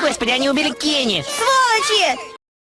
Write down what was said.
Господи, они убили Кенни! Сволочи!